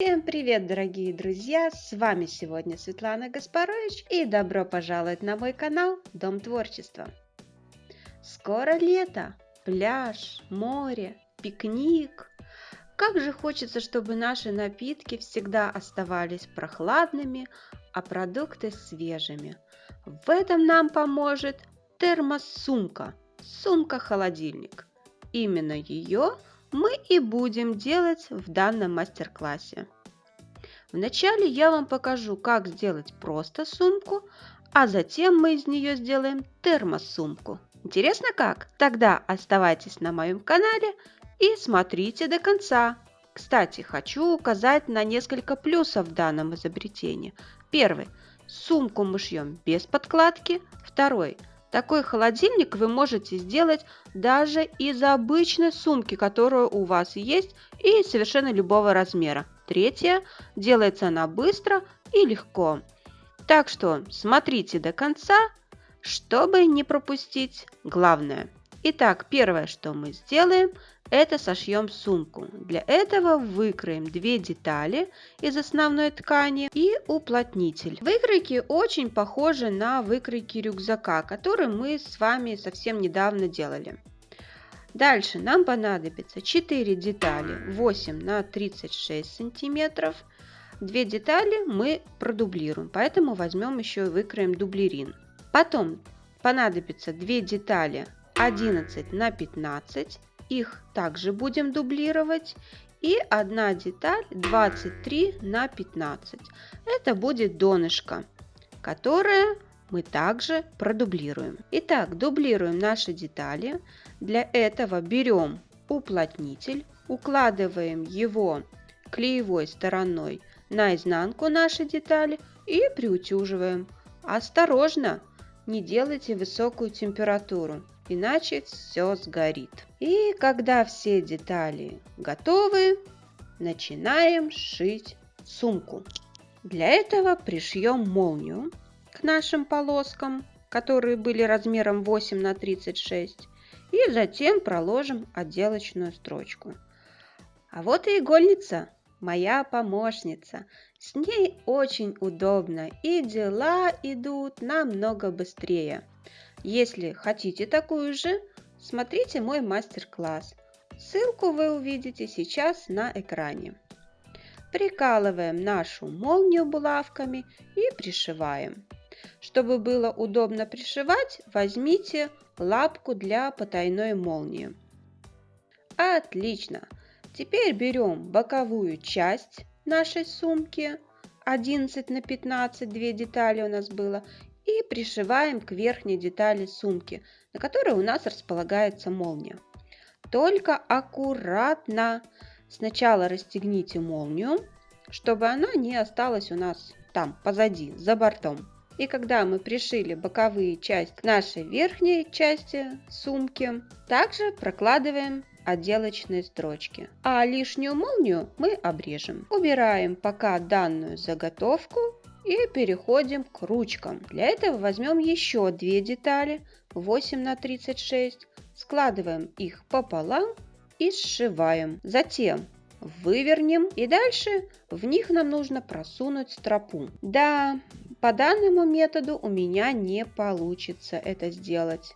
Всем привет, дорогие друзья! С вами сегодня Светлана Гаспарович и добро пожаловать на мой канал Дом Творчества. Скоро лето, пляж, море, пикник. Как же хочется, чтобы наши напитки всегда оставались прохладными, а продукты свежими. В этом нам поможет термосумка, сумка-холодильник. Именно ее мы и будем делать в данном мастер-классе. Вначале я вам покажу, как сделать просто сумку, а затем мы из нее сделаем термосумку. Интересно как? Тогда оставайтесь на моем канале и смотрите до конца. Кстати, хочу указать на несколько плюсов в данном изобретении. Первый. Сумку мы шьем без подкладки. Второй. Такой холодильник вы можете сделать даже из обычной сумки, которая у вас есть, и совершенно любого размера. Третье. Делается она быстро и легко. Так что смотрите до конца, чтобы не пропустить главное. Итак, первое, что мы сделаем, это сошьем сумку. Для этого выкроем две детали из основной ткани и уплотнитель. Выкройки очень похожи на выкройки рюкзака, которые мы с вами совсем недавно делали. Дальше нам понадобится 4 детали 8 на 36 сантиметров. Две детали мы продублируем, поэтому возьмем еще и выкроем дублерин. Потом понадобится 2 детали 11 на 15 их также будем дублировать. И одна деталь 23 на 15. Это будет донышко, которое мы также продублируем. Итак, дублируем наши детали. Для этого берем уплотнитель, укладываем его клеевой стороной на изнанку нашей детали и приутюживаем. Осторожно, не делайте высокую температуру иначе все сгорит. И когда все детали готовы, начинаем шить сумку. Для этого пришьем молнию к нашим полоскам, которые были размером 8 на 36, и затем проложим отделочную строчку. А вот и игольница, моя помощница. С ней очень удобно и дела идут намного быстрее. Если хотите такую же, смотрите мой мастер-класс. Ссылку вы увидите сейчас на экране. Прикалываем нашу молнию булавками и пришиваем. Чтобы было удобно пришивать, возьмите лапку для потайной молнии. Отлично! Теперь берем боковую часть нашей сумки 11 на 15, две детали у нас было, и пришиваем к верхней детали сумки, на которой у нас располагается молния. Только аккуратно сначала расстегните молнию, чтобы она не осталась у нас там позади, за бортом. И когда мы пришили боковые части нашей верхней части сумки, также прокладываем отделочные строчки. А лишнюю молнию мы обрежем. Убираем пока данную заготовку и переходим к ручкам. Для этого возьмем еще две детали 8 на 36, складываем их пополам и сшиваем. Затем вывернем и дальше в них нам нужно просунуть стропу. Да, по данному методу у меня не получится это сделать.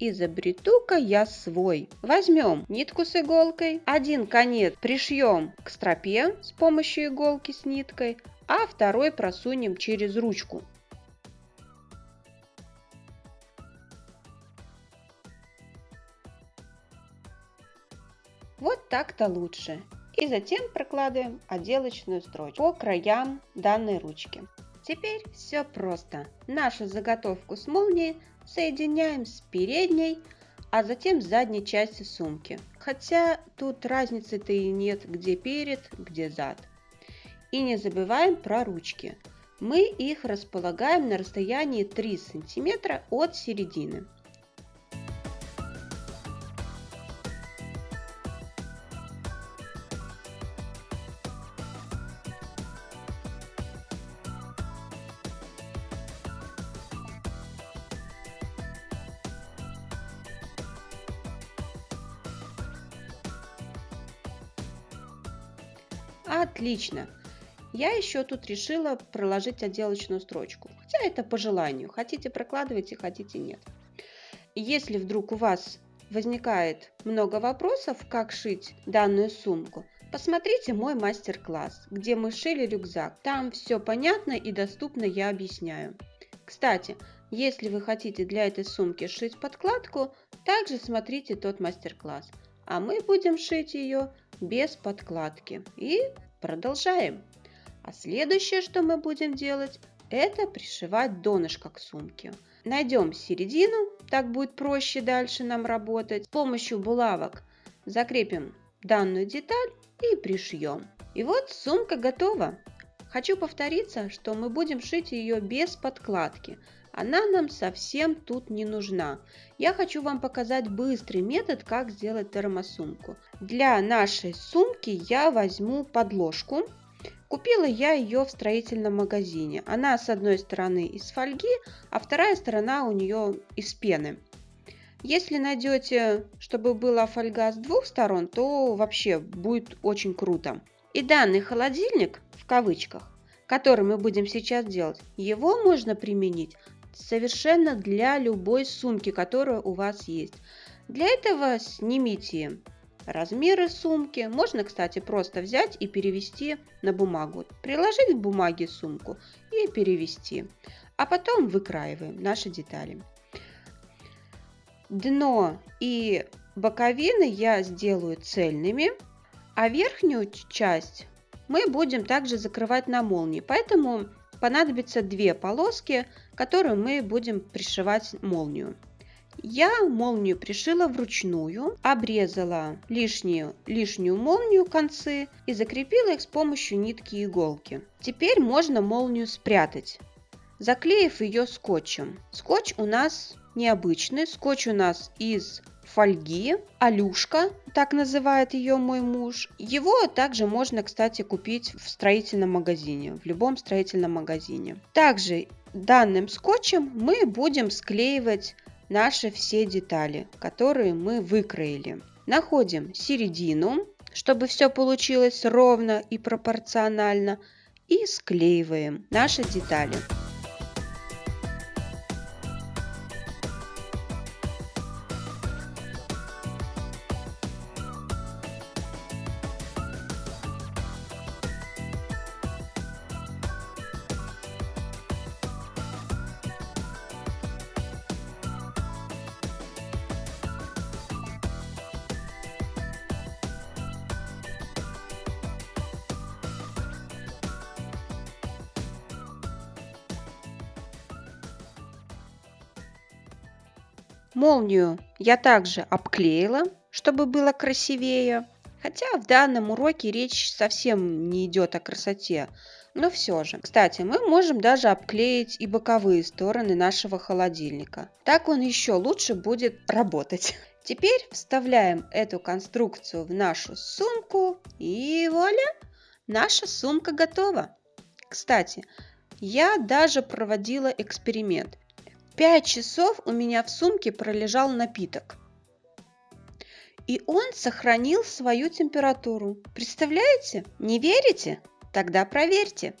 Изобрету-ка я свой. Возьмем нитку с иголкой, один конец пришьем к стропе с помощью иголки с ниткой, а второй просунем через ручку. Вот так-то лучше. И затем прокладываем отделочную строчку по краям данной ручки. Теперь все просто. Нашу заготовку с молнией соединяем с передней, а затем с задней частью сумки. Хотя тут разницы-то и нет, где перед, где зад. И не забываем про ручки. Мы их располагаем на расстоянии 3 см от середины. Отлично! Я еще тут решила проложить отделочную строчку. Хотя это по желанию. Хотите прокладывайте, хотите нет. Если вдруг у вас возникает много вопросов, как шить данную сумку, посмотрите мой мастер-класс, где мы шили рюкзак. Там все понятно и доступно я объясняю. Кстати, если вы хотите для этой сумки шить подкладку, также смотрите тот мастер-класс. А мы будем шить ее без подкладки. И продолжаем. А следующее, что мы будем делать, это пришивать донышко к сумке. Найдем середину, так будет проще дальше нам работать. С помощью булавок закрепим данную деталь и пришьем. И вот сумка готова. Хочу повториться, что мы будем шить ее без подкладки. Она нам совсем тут не нужна. Я хочу вам показать быстрый метод, как сделать термосумку. Для нашей сумки я возьму подложку Купила я ее в строительном магазине. Она с одной стороны из фольги, а вторая сторона у нее из пены. Если найдете, чтобы была фольга с двух сторон, то вообще будет очень круто. И данный холодильник, в кавычках, который мы будем сейчас делать, его можно применить совершенно для любой сумки, которая у вас есть. Для этого снимите размеры сумки. Можно, кстати, просто взять и перевести на бумагу. Приложить к бумаге сумку и перевести. А потом выкраиваем наши детали. Дно и боковины я сделаю цельными, а верхнюю часть мы будем также закрывать на молнии. Поэтому понадобится две полоски, которые мы будем пришивать молнию. Я молнию пришила вручную, обрезала лишнюю, лишнюю молнию концы и закрепила их с помощью нитки и иголки. Теперь можно молнию спрятать, заклеив ее скотчем. Скотч у нас необычный, скотч у нас из фольги, алюшка, так называет ее мой муж. Его также можно, кстати, купить в строительном магазине, в любом строительном магазине. Также данным скотчем мы будем склеивать наши все детали, которые мы выкроили. Находим середину, чтобы все получилось ровно и пропорционально, и склеиваем наши детали. Молнию я также обклеила, чтобы было красивее. Хотя в данном уроке речь совсем не идет о красоте, но все же. Кстати, мы можем даже обклеить и боковые стороны нашего холодильника. Так он еще лучше будет работать. Теперь вставляем эту конструкцию в нашу сумку и вуаля! Наша сумка готова. Кстати, я даже проводила эксперимент. Пять часов у меня в сумке пролежал напиток. И он сохранил свою температуру. Представляете? Не верите? Тогда проверьте.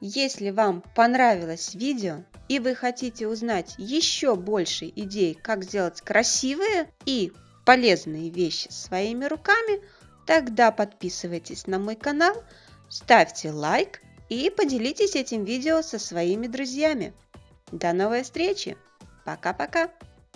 Если вам понравилось видео и вы хотите узнать еще больше идей, как сделать красивые и полезные вещи своими руками, тогда подписывайтесь на мой канал, ставьте лайк и поделитесь этим видео со своими друзьями. До новой встречи. Пока-пока.